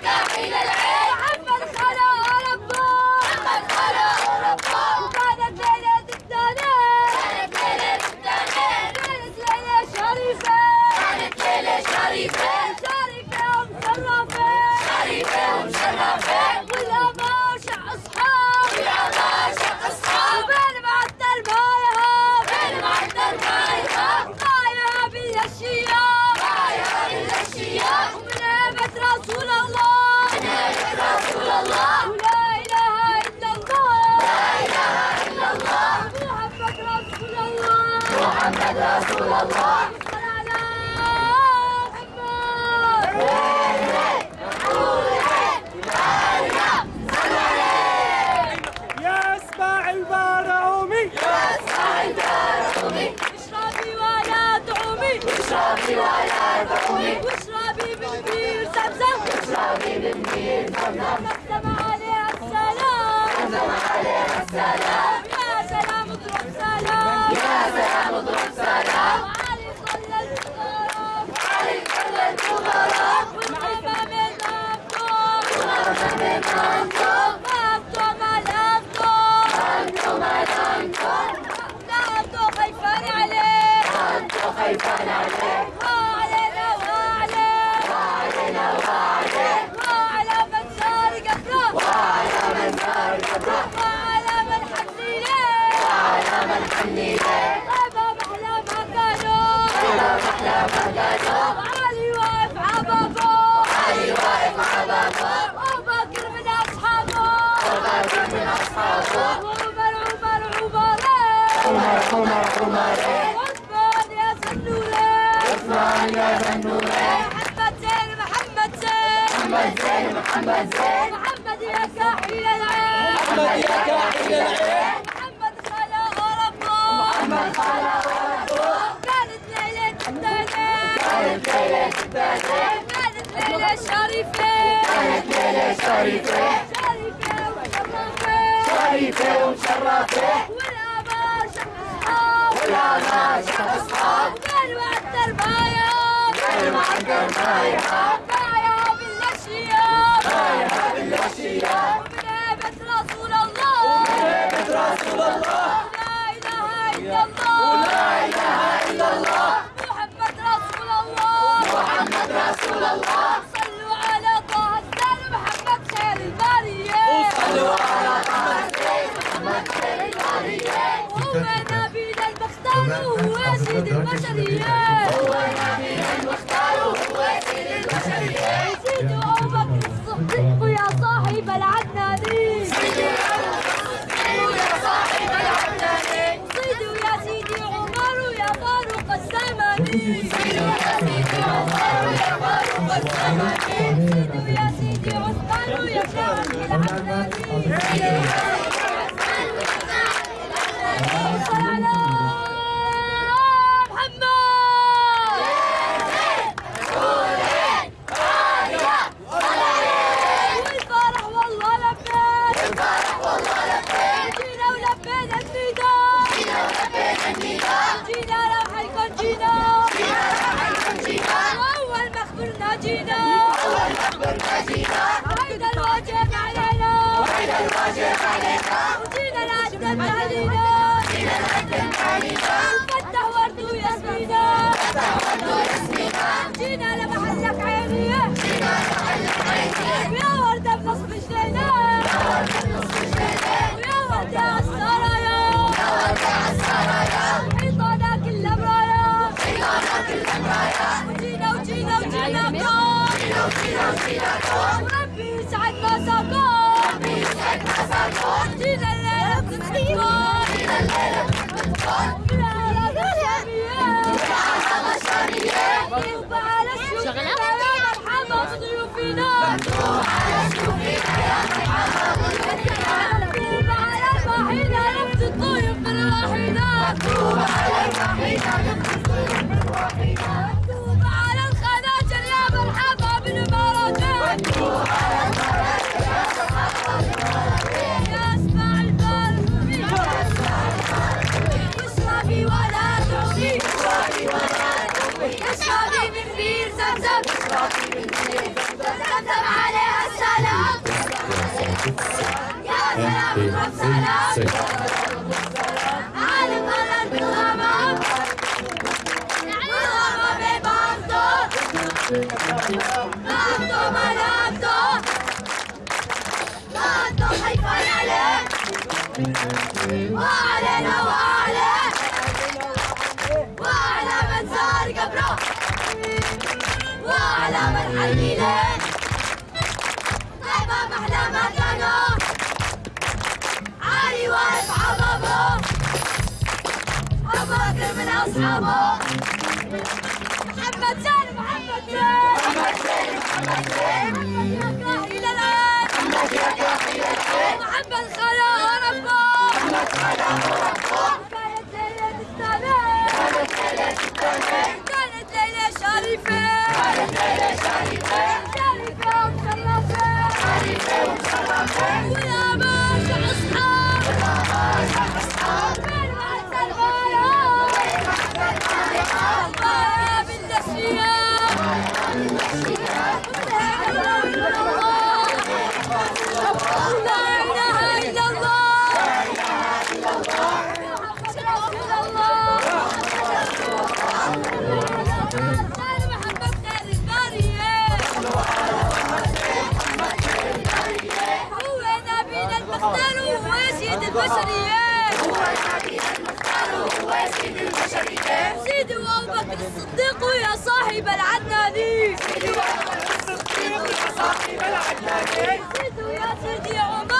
Carril de la رسول الله. نبي رسول الله ولا إله إلا الله لا إله إلا الله محمد رسول الله. محمد رسول الله. حبيب الدين زمزم زمزم عليه السلام زمزم عليه السلام يا سلام اضرب سلام يا سلام اضرب سلام وعلي خلى الفقراء وعلي خلى الفقراء والغربة من أنفور குமாரே اسمعني يا زنوري محمد زين محمد زين محمد زين محمد زين محمد يا كاحل العين محمد يا كاحل العين محمد خلا غرفه محمد خلا غرفه كانت ليلة التاني كانت ليلة التاني كانت ليلة شريفة كانت ليلة شريفة شريفة شريفة ومشرفة جانا أصحاب كلمة البايع كلمة البايع بايع بالأشياء بايع رسول لا إله إلا الله Thank you. Kasaba. Biz hep. وعلينا وعلى وعلى من زار قبره وعلى من حي له طيبة محلى مكانه علي واقف عمامه أبو بكر من أصحابه محمد زين محمد زين محمد زين محمد زين كانت ليلة السلام كانت ليلة شريفة صدقوا يا صاحب العدناني صدقوا يا صاحب العدناني صدقوا يا سيدي عمر.